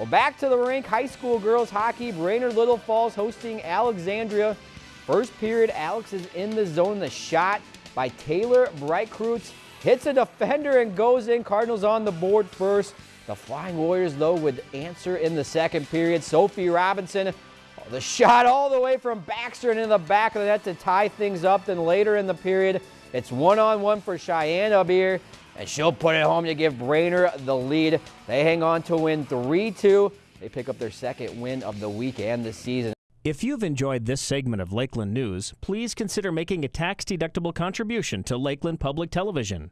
Well, back to the rink. High school girls hockey. Brainerd Little Falls hosting Alexandria. First period, Alex is in the zone. The shot by Taylor Breitkreutz hits a defender and goes in. Cardinals on the board first. The Flying Warriors, though, would answer in the second period. Sophie Robinson, the shot all the way from Baxter and in the back of the net to tie things up. Then later in the period, it's one-on-one -on -one for Cheyenne Abir, and she'll put it home to give Brainerd the lead. They hang on to win 3-2. They pick up their second win of the week and the season. If you've enjoyed this segment of Lakeland News, please consider making a tax-deductible contribution to Lakeland Public Television.